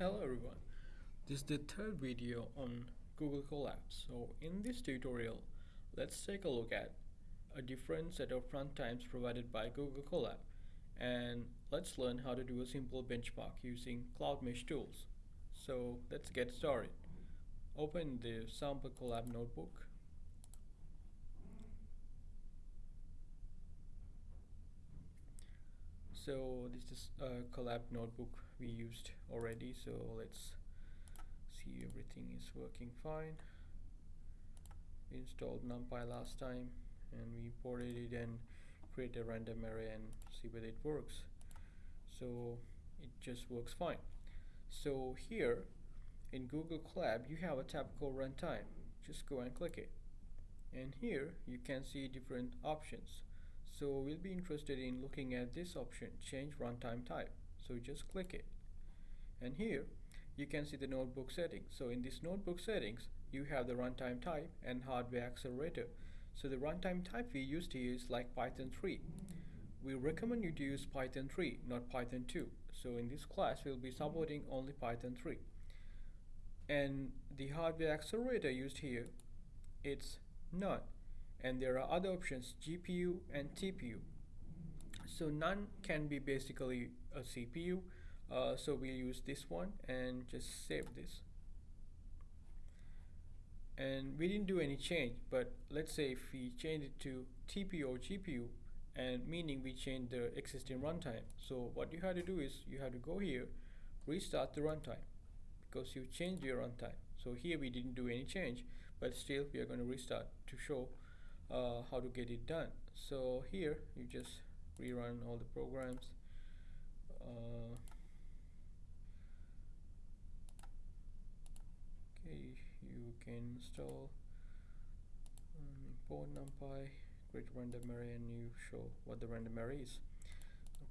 Hello everyone, this is the third video on Google Colab. So in this tutorial, let's take a look at a different set of runtimes provided by Google Colab and let's learn how to do a simple benchmark using Cloud Mesh tools. So let's get started. Open the sample Colab notebook so this is a Colab notebook we used already so let's see everything is working fine. We installed numpy last time and we imported it and create a random array and see whether it works. So it just works fine. So here in Google Colab you have a tab called runtime. Just go and click it. And here you can see different options so we'll be interested in looking at this option change runtime type. So just click it. And here you can see the notebook settings. So in this notebook settings you have the runtime type and hardware accelerator. So the runtime type we used to use like Python 3 we recommend you to use Python 3 not Python 2 so in this class we'll be supporting only Python 3 and the hardware accelerator used here it's none and there are other options GPU and TPU so none can be basically a CPU uh, so we use this one and just save this. And we didn't do any change but let's say if we change it to TPU or GPU and meaning we change the existing runtime. So what you have to do is you have to go here restart the runtime because you changed your runtime. So here we didn't do any change but still we are going to restart to show uh, how to get it done. So here you just rerun all the programs uh, okay you can install um, import numpy create random array and you show what the random array is.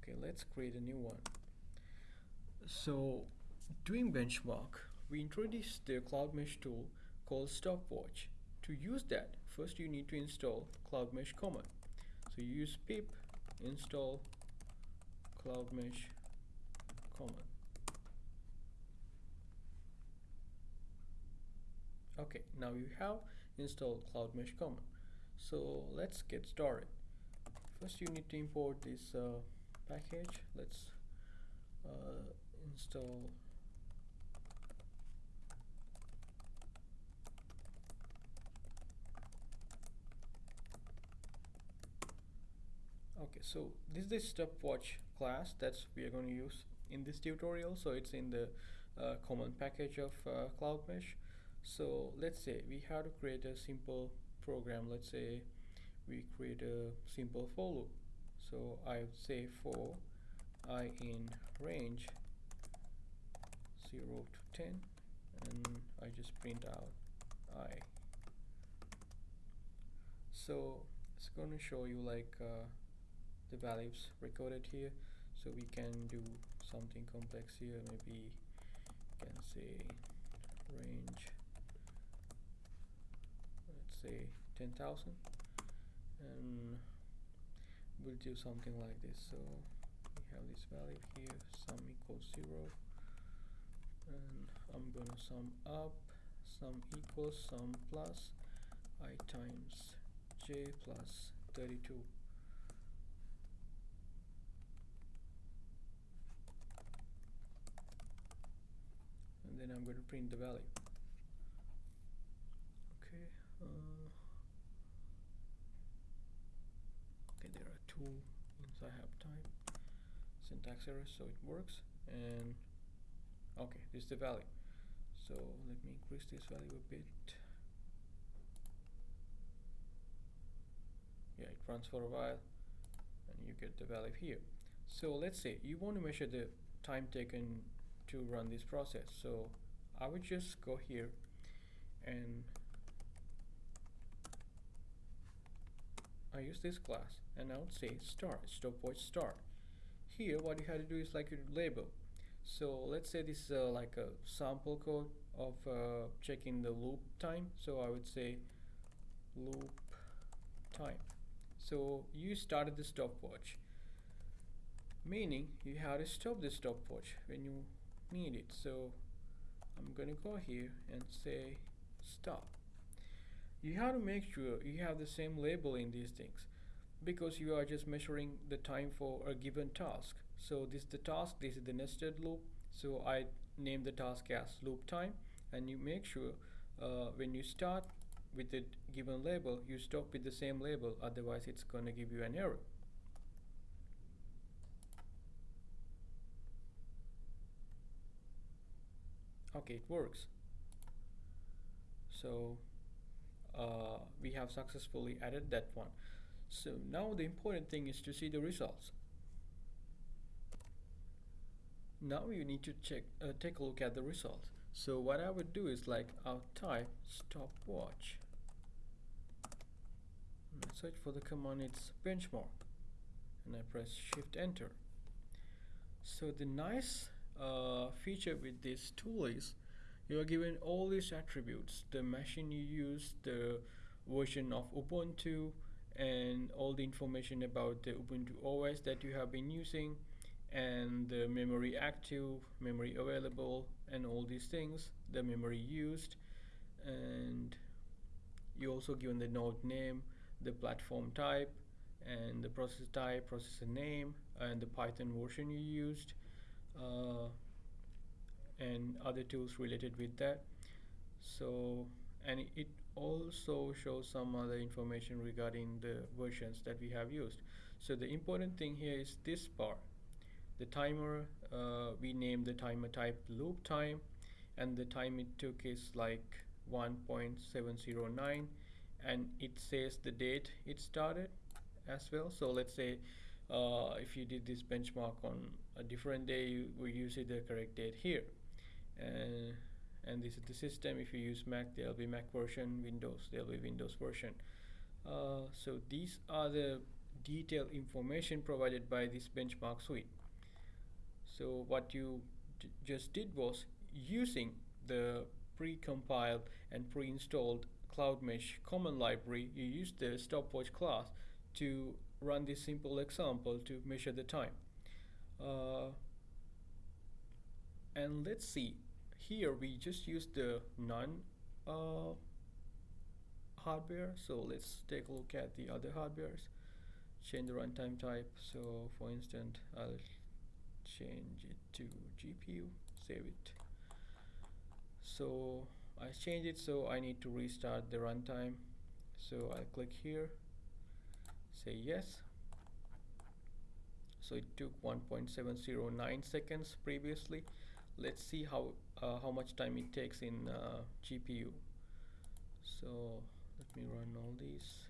Okay let's create a new one. So doing benchmark we introduced the cloud mesh tool called stopwatch. To use that first you need to install cloud mesh command. So you use pip install cloud mesh command. Okay now you have installed cloud mesh command. So let's get started. First you need to import this uh, package. Let's uh, install okay so this is the stopwatch class that's we are going to use in this tutorial. So it's in the uh, common package of uh, cloud mesh. So let's say we have to create a simple program. Let's say we create a simple for loop. So I would say for i in range 0 to 10 and I just print out i. So it's going to show you like uh, the values recorded here. So we can do something complex here. Maybe can say range let's say 10,000 and we'll do something like this. So we have this value here sum equals 0 and I'm gonna sum up sum equals sum plus i times j plus 32 and then I'm going to print the value okay uh, okay there are two I have time syntax error so it works and okay this is the value so let me increase this value a bit. Yeah it runs for a while and you get the value here. So let's say you want to measure the time taken to run this process. So I would just go here and I use this class and I would say start stopwatch start here what you have to do is like you label. So let's say this is uh, like a sample code of uh, checking the loop time. So I would say loop time. So you started the stopwatch meaning you have to stop the stopwatch when you need it so I'm gonna go here and say stop. You have to make sure you have the same label in these things because you are just measuring the time for a given task. So this is the task this is the nested loop. So I name the task as loop time. And you make sure uh, when you start with the given label you stop with the same label. Otherwise it's gonna give you an error okay it works. So uh, we have successfully added that one. So now the important thing is to see the results. Now you need to check uh, take a look at the results. So what I would do is like I'll type stopwatch. Search for the command it's benchmark. And I press shift enter. So the nice uh, feature with this tool is you are given all these attributes the machine you use the version of Ubuntu and all the information about the Ubuntu OS that you have been using and the memory active memory available and all these things the memory used and you also given the node name the platform type and the processor type processor name and the Python version you used and other tools related with that. So and it also shows some other information regarding the versions that we have used. So the important thing here is this part. The timer uh, we name the timer type loop time and the time it took is like 1.709 and it says the date it started as well. So let's say uh, if you did this benchmark on a different day you will use it the correct date here. And and this is the system. If you use Mac there'll be Mac version Windows there'll be Windows version. Uh, so these are the detailed information provided by this benchmark suite. So what you just did was using the pre-compiled and pre-installed CloudMesh common library you use the stopwatch class to run this simple example to measure the time. Uh, and let's see. Here we just use the non uh, hardware. So let's take a look at the other hardwares. Change the runtime type. So for instance I'll change it to GPU save it. So I change it. So I need to restart the runtime. So I click here say yes. So it took 1.709 seconds previously. Let's see how uh, how much time it takes in uh, GPU so let me run all these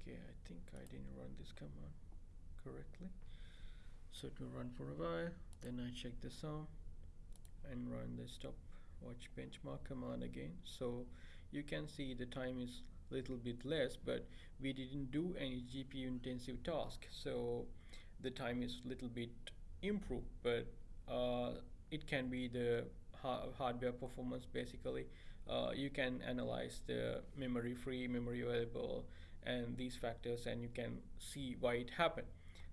okay I think I didn't run this command correctly. So it will run for a while then I check the sum and run the stopwatch benchmark command again. So you can see the time is little bit less but we didn't do any GPU intensive task. So the time is little bit improved but uh, it can be the ha hardware performance basically. Uh, you can analyze the memory free memory available and these factors and you can see why it happened.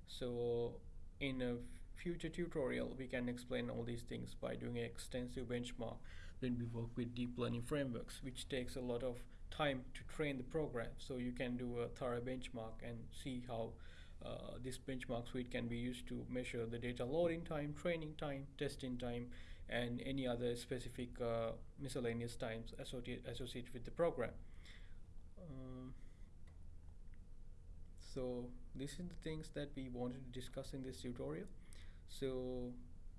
So in a future tutorial we can explain all these things by doing an extensive benchmark. Then we work with deep learning frameworks which takes a lot of time to train the program. So you can do a thorough benchmark and see how uh, this benchmark suite can be used to measure the data loading time, training time, testing time, and any other specific uh, miscellaneous times associated, associated with the program. Um, so this is the things that we wanted to discuss in this tutorial. So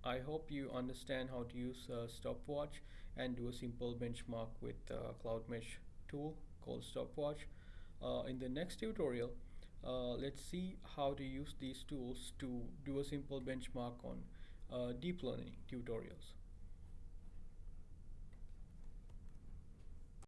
I hope you understand how to use uh, stopwatch and do a simple benchmark with Cloud Mesh tool called stopwatch. Uh, in the next tutorial uh, let's see how to use these tools to do a simple benchmark on uh, deep learning tutorials